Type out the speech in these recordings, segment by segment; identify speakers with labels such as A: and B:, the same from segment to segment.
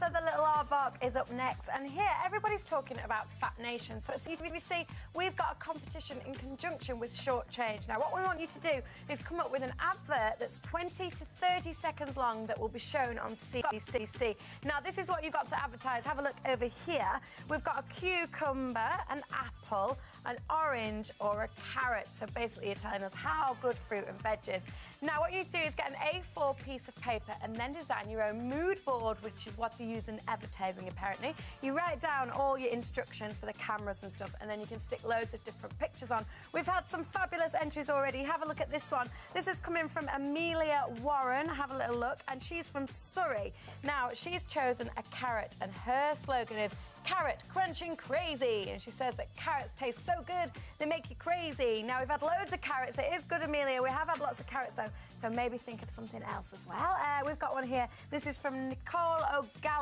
A: Arthur the Little Aardvark is up next, and here everybody's talking about Fat Nation. So at CBBC, we've got a competition in conjunction with Short Change. Now, what we want you to do is come up with an advert that's 20 to 30 seconds long that will be shown on CBBC. Now, this is what you've got to advertise. Have a look over here. We've got a cucumber, an apple, an orange, or a carrot. So basically, you're telling us how good fruit and veg is. Now, what you do is get an A4 piece of paper and then design your own mood board, which is what they use in advertising, apparently. You write down all your instructions for the cameras and stuff, and then you can stick loads of different pictures on. We've had some fabulous entries already. Have a look at this one. This is coming from Amelia Warren. Have a little look. And she's from Surrey. Now, she's chosen a carrot, and her slogan is carrot crunching crazy. And she says that carrots taste so good, they make you crazy. Now, we've had loads of carrots. It is good, Amelia. We have had lots of carrots, though, so maybe think of something else as well. Uh, we've got one here. This is from Nicole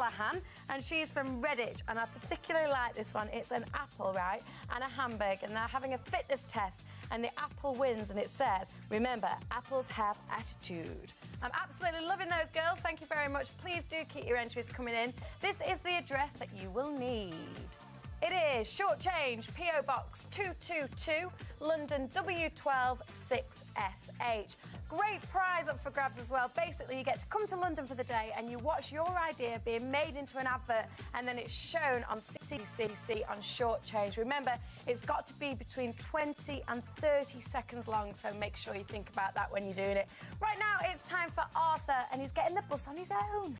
A: O'Gallahan, and she's from Redditch. And I particularly like this one. It's an apple, right, and a hamburger. And they're having a fitness test, and the apple wins, and it says, remember, apples have attitude. I'm absolutely loving those girls. Thank you very much. Please do keep your entries coming in. This is the address that you will need. It is short change, PO Box 222, London W12 6SH. Great prize up for grabs as well. Basically, you get to come to London for the day and you watch your idea being made into an advert and then it's shown on CCC on short change. Remember, it's got to be between 20 and 30 seconds long, so make sure you think about that when you're doing it. Right now, it's time for Arthur and he's getting the bus on his own.